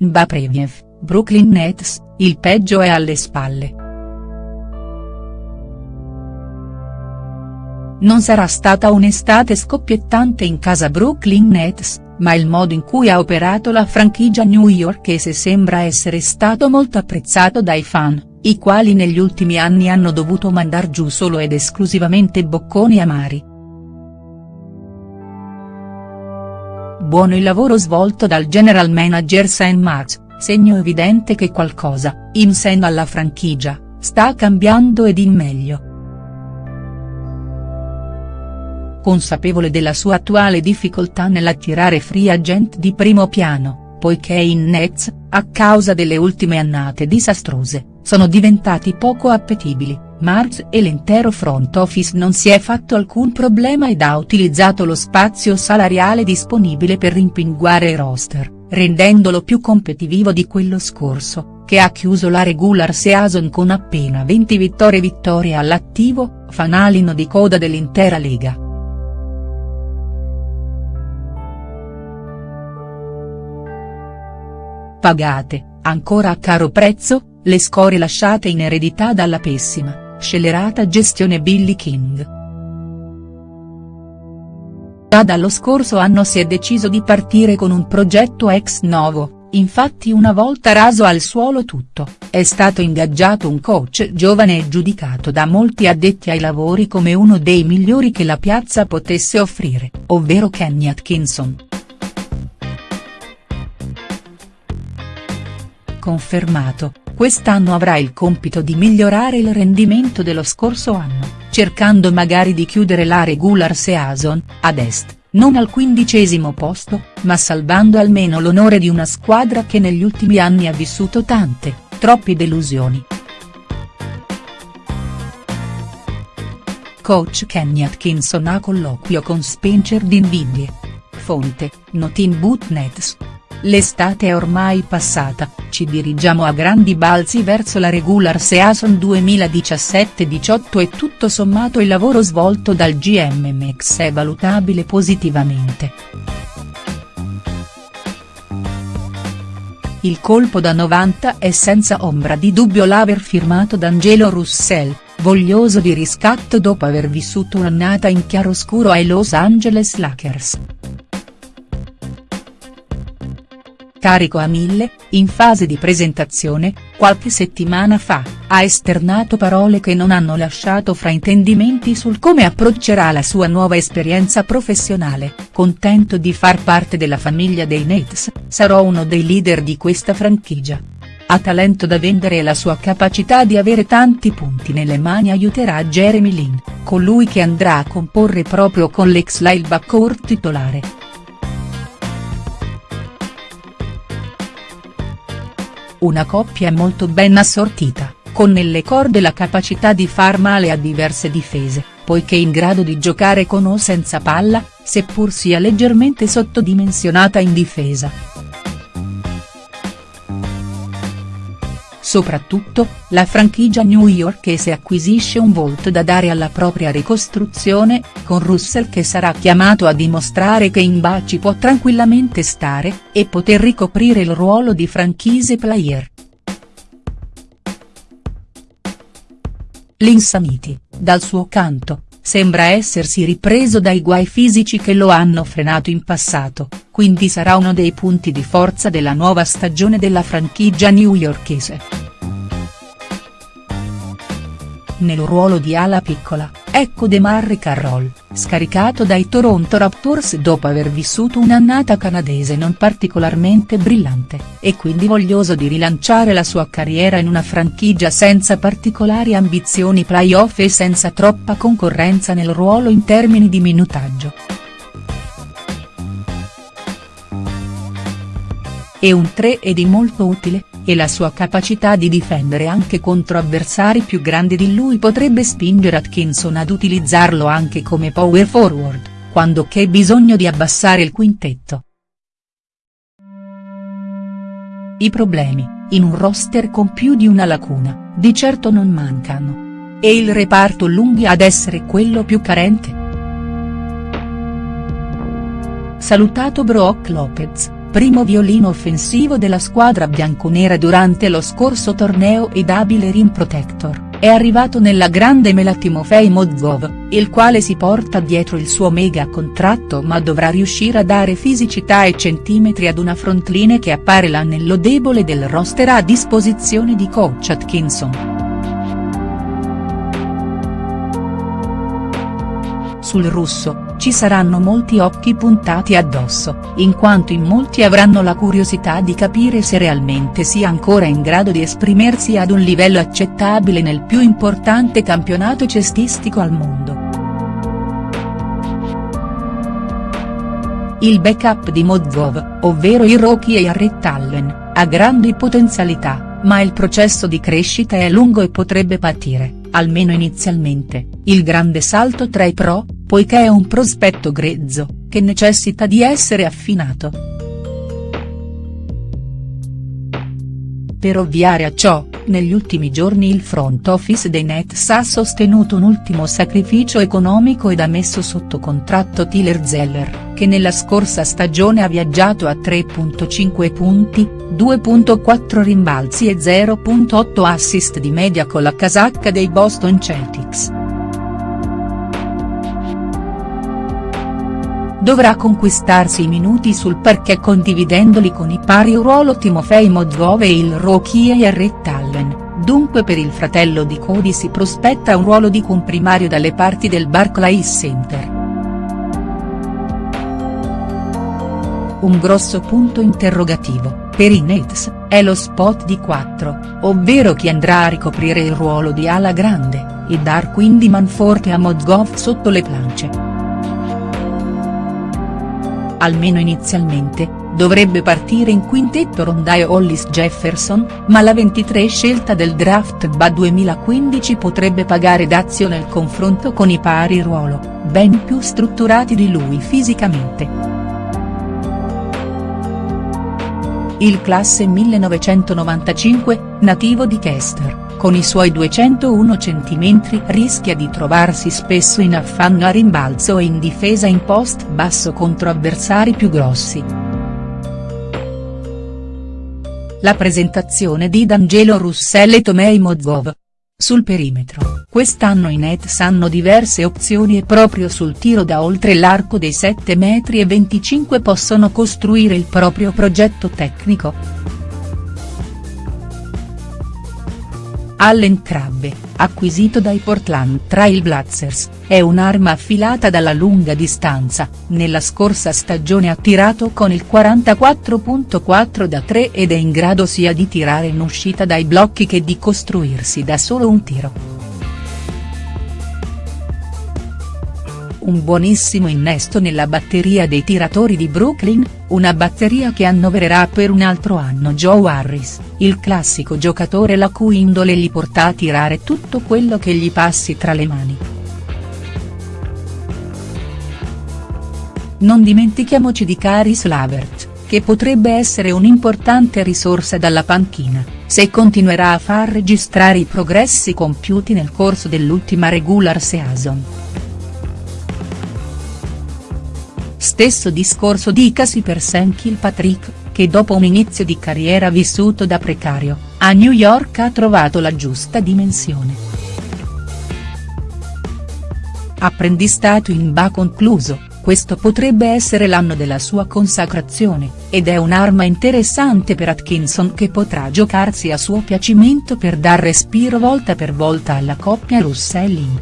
Mbapreviev, Brooklyn Nets, il peggio è alle spalle. Non sarà stata un'estate scoppiettante in casa Brooklyn Nets, ma il modo in cui ha operato la franchigia newyorkese sembra essere stato molto apprezzato dai fan, i quali negli ultimi anni hanno dovuto mandar giù solo ed esclusivamente bocconi amari. Buono il lavoro svolto dal general manager St. Marks, segno evidente che qualcosa, in seno alla franchigia, sta cambiando ed in meglio. Consapevole della sua attuale difficoltà nell'attirare free agent di primo piano, poiché in Nets, a causa delle ultime annate disastrose, sono diventati poco appetibili, Marx e l'intero front office non si è fatto alcun problema ed ha utilizzato lo spazio salariale disponibile per rimpinguare il roster, rendendolo più competitivo di quello scorso, che ha chiuso la regular season con appena 20 vittorie vittorie all'attivo, fanalino di coda dell'intera lega. Pagate, ancora a caro prezzo, le scorie lasciate in eredità dalla pessima, scellerata gestione Billy King. Già dallo scorso anno si è deciso di partire con un progetto ex novo, infatti una volta raso al suolo tutto, è stato ingaggiato un coach giovane e giudicato da molti addetti ai lavori come uno dei migliori che la piazza potesse offrire, ovvero Kenny Atkinson. Confermato, quest'anno avrà il compito di migliorare il rendimento dello scorso anno, cercando magari di chiudere la regular season, ad est, non al quindicesimo posto, ma salvando almeno l'onore di una squadra che negli ultimi anni ha vissuto tante, troppe delusioni. Coach Kenny Atkinson ha colloquio con Spencer Dinwiddie. Fonte, Notin Boot Nets. L'estate è ormai passata, ci dirigiamo a grandi balzi verso la regular season 2017-18 e tutto sommato il lavoro svolto dal GM Mex è valutabile positivamente. Il colpo da 90 è senza ombra di dubbio l'aver firmato D'Angelo Russell, voglioso di riscatto dopo aver vissuto un'annata in chiaroscuro ai Los Angeles Lakers. Carico a mille, in fase di presentazione, qualche settimana fa, ha esternato parole che non hanno lasciato fraintendimenti sul come approccerà la sua nuova esperienza professionale, contento di far parte della famiglia dei Nets, sarò uno dei leader di questa franchigia. Ha talento da vendere e la sua capacità di avere tanti punti nelle mani aiuterà Jeremy Lin, colui che andrà a comporre proprio con l'ex Lyle backcourt titolare. Una coppia molto ben assortita, con nelle corde la capacità di far male a diverse difese, poiché in grado di giocare con o senza palla, seppur sia leggermente sottodimensionata in difesa. Soprattutto, la franchigia newyorkese acquisisce un volto da dare alla propria ricostruzione, con Russell che sarà chiamato a dimostrare che in baci può tranquillamente stare, e poter ricoprire il ruolo di franchise player. L'Insanity, dal suo canto, sembra essersi ripreso dai guai fisici che lo hanno frenato in passato, quindi sarà uno dei punti di forza della nuova stagione della franchigia newyorkese. Nel ruolo di ala piccola, ecco DeMarre Carroll, scaricato dai Toronto Raptors dopo aver vissuto un'annata canadese non particolarmente brillante, e quindi voglioso di rilanciare la sua carriera in una franchigia senza particolari ambizioni playoff e senza troppa concorrenza nel ruolo in termini di minutaggio. E un 3 è di molto utile, e la sua capacità di difendere anche contro avversari più grandi di lui potrebbe spingere Atkinson ad utilizzarlo anche come power forward, quando c'è bisogno di abbassare il quintetto. I problemi, in un roster con più di una lacuna, di certo non mancano. E il reparto lunghi ad essere quello più carente?. Salutato Brock Lopez primo violino offensivo della squadra bianconera durante lo scorso torneo ed abile rim protector è arrivato nella grande mela Timofei Mozgov, il quale si porta dietro il suo mega contratto ma dovrà riuscire a dare fisicità e centimetri ad una frontline che appare l'anello debole del roster a disposizione di coach Atkinson. Sul russo, ci saranno molti occhi puntati addosso, in quanto in molti avranno la curiosità di capire se realmente sia ancora in grado di esprimersi ad un livello accettabile nel più importante campionato cestistico al mondo. Il backup di Mozgov, ovvero il Rocky Jarrett Allen, ha grandi potenzialità, ma il processo di crescita è lungo e potrebbe patire, almeno inizialmente, il grande salto tra i pro, poiché è un prospetto grezzo, che necessita di essere affinato. Per ovviare a ciò, negli ultimi giorni il front office dei Nets ha sostenuto un ultimo sacrificio economico ed ha messo sotto contratto Tyler Zeller, che nella scorsa stagione ha viaggiato a 3.5 punti, 2.4 rimbalzi e 0.8 assist di media con la casacca dei Boston Celtics. Dovrà conquistarsi i minuti sul parquet condividendoli con i pari ruolo Timofei Mozgov e il rookie Jarrett Allen, dunque per il fratello di Cody si prospetta un ruolo di comprimario dalle parti del Barclays Center. Un grosso punto interrogativo, per i Nets, è lo spot di 4, ovvero chi andrà a ricoprire il ruolo di ala grande, e dar quindi manforte a Mozgov sotto le planche almeno inizialmente, dovrebbe partire in quintetto Rondae Hollis Jefferson, ma la 23 scelta del draft BA 2015 potrebbe pagare dazio nel confronto con i pari ruolo, ben più strutturati di lui fisicamente. Il classe 1995, nativo di Chester con i suoi 201 cm rischia di trovarsi spesso in affanno a rimbalzo e in difesa in post basso contro avversari più grossi. La presentazione di D'Angelo Russell e Tomei Mozgov. Sul perimetro, quest'anno i Nets hanno diverse opzioni e proprio sul tiro da oltre l'arco dei 7 metri e 25 possono costruire il proprio progetto tecnico. Allen Crabbe, acquisito dai Portland Trail Blazers, è un'arma affilata dalla lunga distanza, nella scorsa stagione ha tirato con il 44.4 da 3 ed è in grado sia di tirare in uscita dai blocchi che di costruirsi da solo un tiro. Un buonissimo innesto nella batteria dei tiratori di Brooklyn, una batteria che annovererà per un altro anno Joe Harris, il classico giocatore la cui indole gli porta a tirare tutto quello che gli passi tra le mani. Non dimentichiamoci di Caris Lavert, che potrebbe essere un'importante risorsa dalla panchina, se continuerà a far registrare i progressi compiuti nel corso dell'ultima regular season. Stesso discorso dicasi per Sam Kilpatrick, che dopo un inizio di carriera vissuto da precario, a New York ha trovato la giusta dimensione. Apprendistato in BA concluso, questo potrebbe essere l'anno della sua consacrazione, ed è un'arma interessante per Atkinson che potrà giocarsi a suo piacimento per dar respiro volta per volta alla coppia Russellin.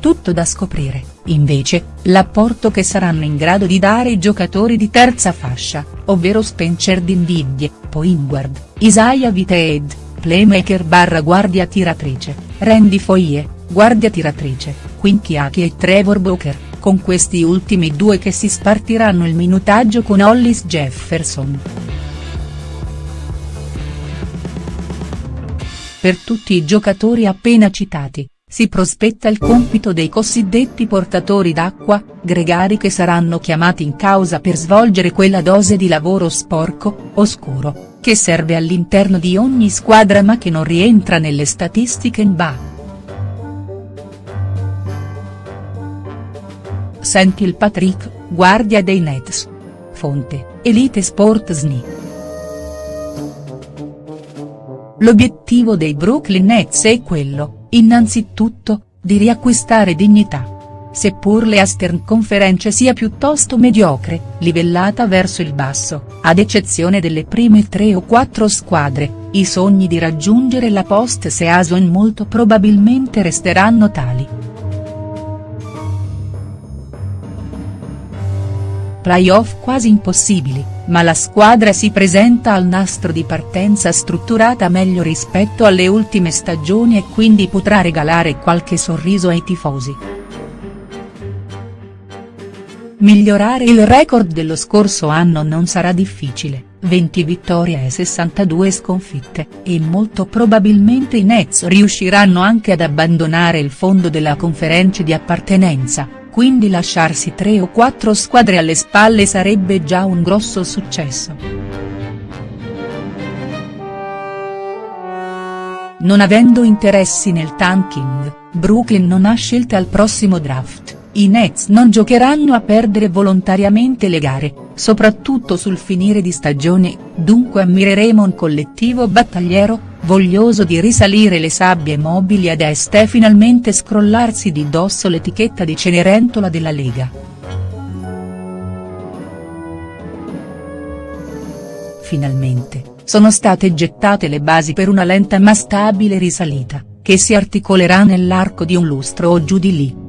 Tutto da scoprire, invece, l'apporto che saranno in grado di dare i giocatori di terza fascia, ovvero Spencer Dinwiddie, Poingward, Isaiah Viteed, playmaker barra guardia tiratrice, Randy Foye, guardia tiratrice, Quinchiaki e Trevor Booker, con questi ultimi due che si spartiranno il minutaggio con Hollis Jefferson. Per tutti i giocatori appena citati, si prospetta il compito dei cosiddetti portatori d'acqua, gregari che saranno chiamati in causa per svolgere quella dose di lavoro sporco, oscuro, che serve all'interno di ogni squadra ma che non rientra nelle statistiche NBA. Senti il Patrick, guardia dei Nets. Fonte, Elite Sport SNI. L'obiettivo dei Brooklyn Nets è quello, innanzitutto, di riacquistare dignità seppur le Eastern Conference sia piuttosto mediocre, livellata verso il basso, ad eccezione delle prime tre o quattro squadre, i sogni di raggiungere la post-season molto probabilmente resteranno tali. Playoff quasi impossibili, ma la squadra si presenta al nastro di partenza strutturata meglio rispetto alle ultime stagioni e quindi potrà regalare qualche sorriso ai tifosi. Migliorare il record dello scorso anno non sarà difficile, 20 vittorie e 62 sconfitte, e molto probabilmente i Nets riusciranno anche ad abbandonare il fondo della conferenza di appartenenza, quindi lasciarsi tre o quattro squadre alle spalle sarebbe già un grosso successo. Non avendo interessi nel tanking, Brooklyn non ha scelte al prossimo draft i Nets non giocheranno a perdere volontariamente le gare, soprattutto sul finire di stagione, dunque ammireremo un collettivo battagliero, voglioso di risalire le sabbie mobili ad est e finalmente scrollarsi di dosso l'etichetta di Cenerentola della Lega. Finalmente, sono state gettate le basi per una lenta ma stabile risalita, che si articolerà nell'arco di un lustro o giù di lì.